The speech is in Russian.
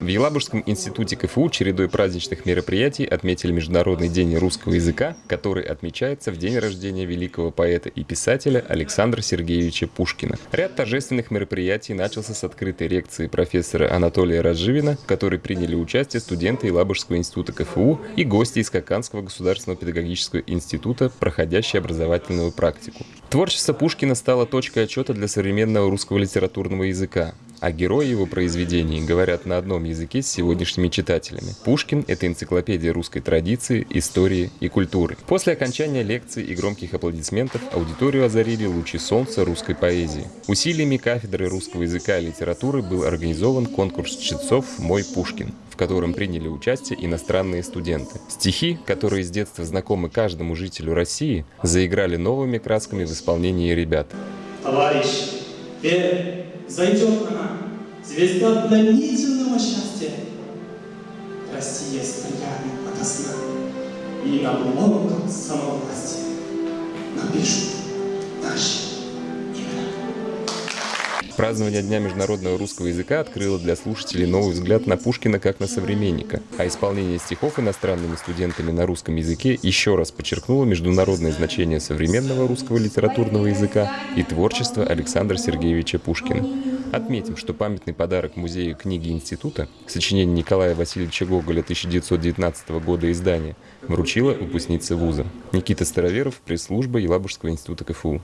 В Елабужском институте КФУ чередой праздничных мероприятий отметили Международный день русского языка, который отмечается в день рождения великого поэта и писателя Александра Сергеевича Пушкина. Ряд торжественных мероприятий начался с открытой лекции профессора Анатолия Разживина, в которой приняли участие студенты Елабужского института КФУ и гости из Коканского государственного педагогического института, проходящие образовательную практику. Творчество Пушкина стало точкой отчета для современного русского литературного языка а герои его произведений говорят на одном языке с сегодняшними читателями. Пушкин — это энциклопедия русской традиции, истории и культуры. После окончания лекции и громких аплодисментов аудиторию озарили лучи солнца русской поэзии. Усилиями кафедры русского языка и литературы был организован конкурс чтецов «Мой Пушкин», в котором приняли участие иностранные студенты. Стихи, которые с детства знакомы каждому жителю России, заиграли новыми красками в исполнении ребят. Товарищ, верь, зайдет она, звезда пленительного счастья. Россия стрелянет ото сна, и на блоках самовластия Празднование Дня международного русского языка открыло для слушателей новый взгляд на Пушкина как на современника, а исполнение стихов иностранными студентами на русском языке еще раз подчеркнуло международное значение современного русского литературного языка и творчества Александра Сергеевича Пушкина. Отметим, что памятный подарок Музею книги Института, сочинение Николая Васильевича Гоголя 1919 года издания, вручила выпускница вуза. Никита Староверов, пресс-служба Елабужского института КФУ.